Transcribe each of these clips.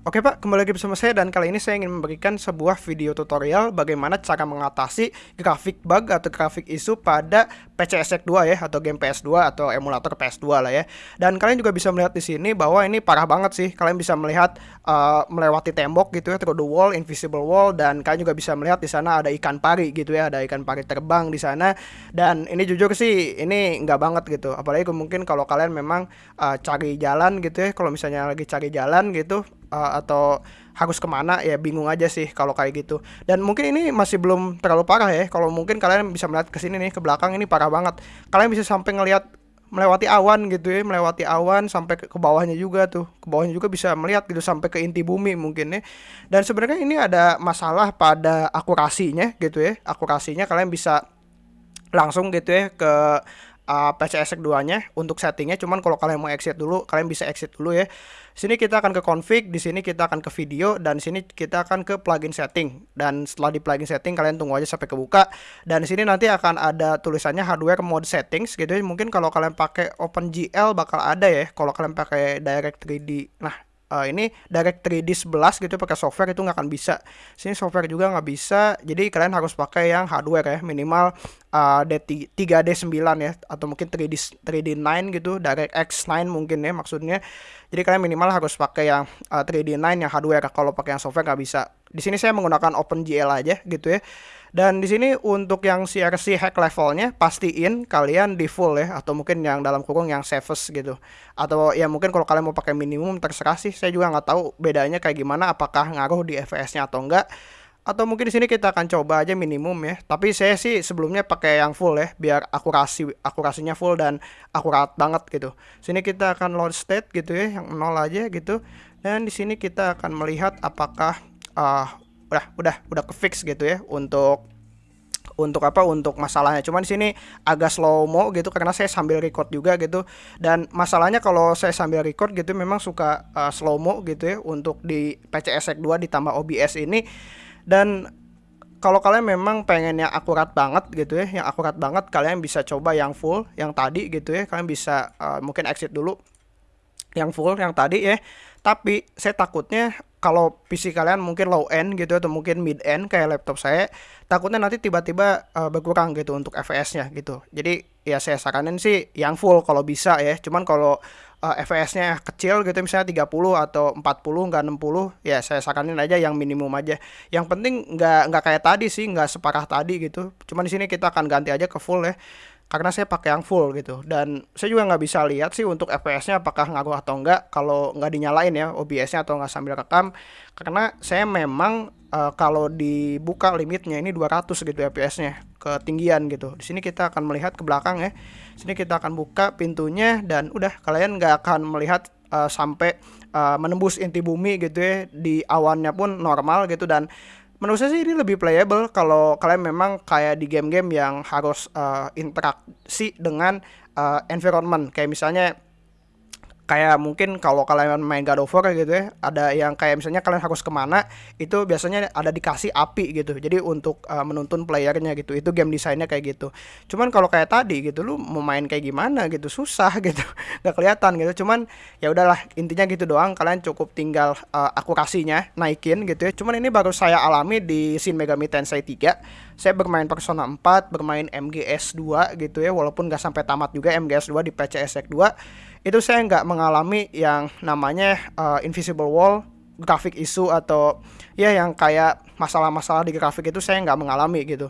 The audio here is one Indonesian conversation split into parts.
Oke Pak, kembali lagi bersama saya dan kali ini saya ingin memberikan sebuah video tutorial bagaimana cara mengatasi grafik bug atau grafik isu pada PC ESC 2 ya atau game PS2 atau emulator PS2 lah ya. Dan kalian juga bisa melihat di sini bahwa ini parah banget sih. Kalian bisa melihat uh, melewati tembok gitu ya, through the wall, invisible wall dan kalian juga bisa melihat di sana ada ikan pari gitu ya, ada ikan pari terbang di sana. Dan ini jujur sih ini nggak banget gitu. Apalagi mungkin kalau kalian memang uh, cari jalan gitu ya, kalau misalnya lagi cari jalan gitu uh, atau harus ke mana ya bingung aja sih kalau kayak gitu. Dan mungkin ini masih belum terlalu parah ya. Kalau mungkin kalian bisa melihat ke sini nih ke belakang ini parah banget. Kalian bisa sampai ngelihat melewati awan gitu ya melewati awan sampai ke, bawahnya juga tuh. Ke bawahnya juga bisa melihat gitu sampai ke inti bumi mungkin ya. Dan sebenarnya ini ada masalah pada akurasinya gitu ya. Akurasinya kalian bisa langsung gitu ya ke uh, PCSX 2 nya untuk settingnya. Cuman kalau kalian mau exit dulu kalian bisa exit dulu ya. Sini kita akan ke config di sini kita akan ke video dan sini kita akan ke plugin setting. Dan setelah di plugin setting kalian tunggu aja sampai kebuka. Dan sini nanti akan ada tulisannya hardware mode settings gitu ya. Mungkin kalau kalian pakai OpenGL bakal ada ya kalau kalian pakai Direct 3D nah uh, ini direct 3D 11 gitu pakai software itu nggak akan bisa. Sini software juga nggak bisa jadi kalian harus pakai yang hardware ya minimal uh, D 3D9 ya atau mungkin 3D 3D9 gitu direct X9 mungkin ya maksudnya. Jadi kalian minimal harus pakai yang uh, 3D9 yang hardware. Kalau pakai yang software nggak bisa di sini saya menggunakan OpenGL aja gitu ya dan di sini untuk yang CRC hack levelnya pastiin kalian di full ya atau mungkin yang dalam kurung yang safest gitu. Atau ya mungkin kalau kalian mau pakai minimum terserah sih. Saya juga nggak tahu bedanya kayak gimana apakah ngaruh di FPS-nya atau enggak. Atau mungkin di sini kita akan coba aja minimum ya. Tapi saya sih sebelumnya pakai yang full ya biar akurasi akurasinya full dan akurat banget gitu. Sini kita akan load state gitu ya yang nol aja gitu. Dan di sini kita akan melihat apakah uh, udah udah udah ke fix gitu ya untuk untuk apa untuk masalahnya. Cuman di sini agak slow mo gitu karena saya sambil record juga gitu. Dan masalahnya kalau saya sambil record gitu memang suka uh, slow mo gitu ya untuk di PCSX 2 ditambah OBS ini. Dan kalau kalian memang pengen yang akurat banget gitu ya yang akurat banget kalian bisa coba yang full yang tadi gitu ya. Kalian bisa uh, mungkin exit dulu yang full yang tadi ya. Tapi saya takutnya kalau PC kalian mungkin low end gitu atau mungkin mid end kayak laptop saya takutnya nanti tiba-tiba uh, berkurang gitu untuk FPS-nya gitu. Jadi ya saya saranin sih yang full kalau bisa ya. Cuman kalau uh, eh, FPS-nya kecil gitu misalnya 30 atau 40 enggak 60 ya saya saranin aja yang minimum aja. Yang penting nggak nggak kayak tadi sih nggak separah tadi gitu. Cuman di sini kita akan ganti aja ke full ya karena saya pakai yang full gitu. Dan saya juga nggak bisa lihat sih untuk FPS-nya apakah ngaruh atau enggak kalau nggak dinyalain ya OBS-nya atau nggak sambil rekam. Karena saya memang uh, kalau dibuka limitnya ini 200 gitu FPS-nya ketinggian gitu. Di sini kita akan melihat ke belakang ya. Sini kita akan buka pintunya dan udah kalian nggak akan melihat uh, sampai uh, menembus inti bumi gitu ya. Di awannya pun normal gitu dan menurut saya sih ini lebih playable kalau kalian memang kayak di game-game yang harus uh, interaksi dengan uh, environment. Kayak misalnya kayak mungkin kalau kalian main God of War gitu ya ada yang kayak misalnya kalian harus ke mana itu biasanya ada dikasih api gitu. Jadi untuk uh, menuntun playernya gitu itu game desainnya kayak gitu. Cuman kalau kayak tadi gitu lu mau main kayak gimana gitu susah gitu nggak kelihatan gitu. Cuman ya udahlah intinya gitu doang kalian cukup tinggal uh, akurasinya naikin gitu ya. Cuman ini baru saya alami di Shin Megami Tensei 3 saya bermain Persona 4 bermain MGS 2 gitu ya walaupun nggak sampai tamat juga MGS 2 di PCSX 2 itu saya nggak mengalami yang namanya uh, invisible wall grafik isu atau ya yang kayak masalah-masalah di grafik itu saya nggak mengalami gitu.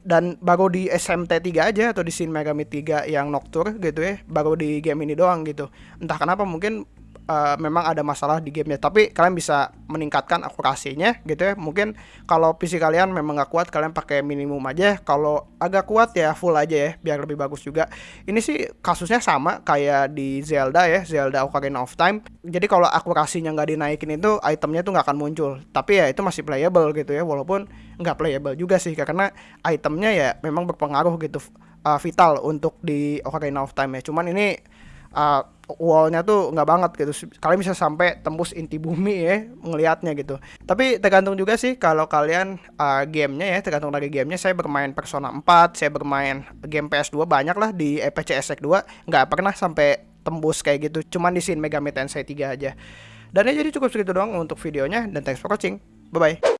Dan baru di SMT 3 aja atau di Shin Megami 3 yang Nocturne gitu ya baru di game ini doang gitu. Entah kenapa mungkin uh, memang ada masalah di gamenya. Tapi kalian bisa meningkatkan akurasinya gitu ya. Mungkin kalau PC kalian memang nggak kuat kalian pakai minimum aja. Kalau agak kuat ya full aja ya biar lebih bagus juga. Ini sih kasusnya sama kayak di Zelda ya Zelda Ocarina of Time. Jadi kalau akurasinya nggak dinaikin itu itemnya tuh nggak akan muncul. Tapi ya itu masih playable gitu ya walaupun nggak playable juga sih karena itemnya ya memang berpengaruh gitu uh, vital untuk di Ocarina of Time ya. Cuman ini uh, wallnya tuh nggak banget gitu. Kalian bisa sampai tembus inti bumi ya ngelihatnya gitu. Tapi tergantung juga sih kalau kalian uh, gamenya ya tergantung dari gamenya. Saya bermain Persona 4 saya bermain game PS2 banyak lah di EPC SX2 nggak pernah sampai tembus kayak gitu. Cuman di Shin Megami Tensei 3 aja. Dan ya jadi cukup segitu doang untuk videonya. Dan thanks for watching. Bye bye.